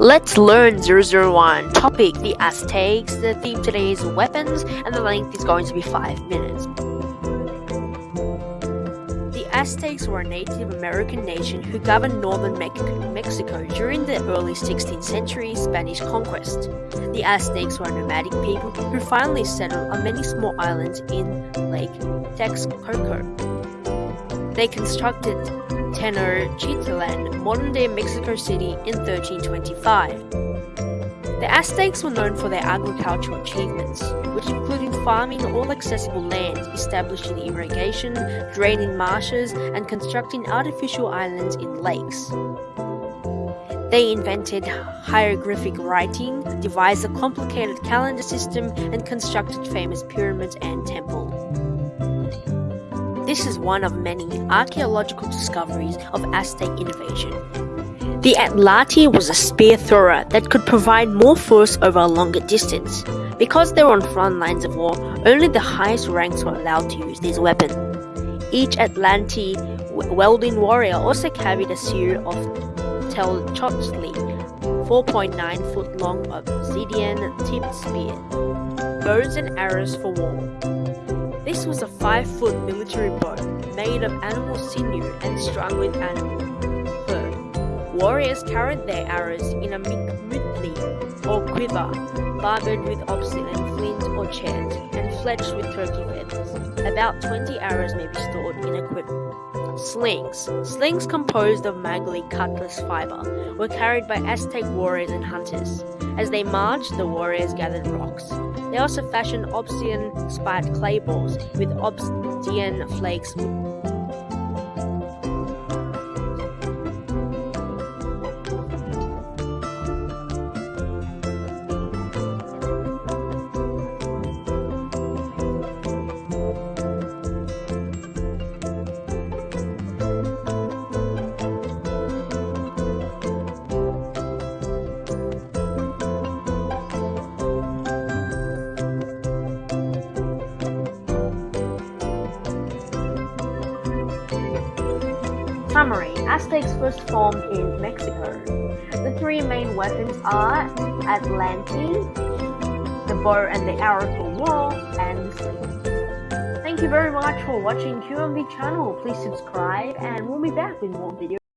Let's learn 001. Topic The Aztecs. The theme today is weapons, and the length is going to be 5 minutes. The Aztecs were a Native American nation who governed northern Me Mexico during the early 16th century Spanish conquest. The Aztecs were a nomadic people who finally settled on many small islands in Lake Texcoco. They constructed Tenochtitlan, modern-day Mexico City, in 1325. The Aztecs were known for their agricultural achievements, which included farming all accessible land, establishing irrigation, draining marshes, and constructing artificial islands in lakes. They invented hieroglyphic writing, devised a complicated calendar system, and constructed famous pyramids and temples. This is one of many archaeological discoveries of Aztec innovation. The Atlatl was a spear thrower that could provide more force over a longer distance. Because they were on front lines of war, only the highest ranks were allowed to use this weapon. Each Atlatl welding warrior also carried a series of tlacochtli, 4.9 foot long obsidian tipped spear, bows and arrows for war. This was a 5-foot military bow, made of animal sinew and strung with animal fur. Warriors carried their arrows in a mutli or quiver, barbed with obsidian flint or chert, fletched with turkey feathers. About 20 arrows may be stored in a quiver. Slings. Slings composed of maguey cactus fiber were carried by Aztec warriors and hunters. As they marched, the warriors gathered rocks. They also fashioned obsidian spiked clay balls with obsidian flakes Summary Aztecs first formed in Mexico. The three main weapons are Atlatl, the bow and the arrow for war, and the sling. Thank you very much for watching QMB channel. Please subscribe and we'll be back with more videos.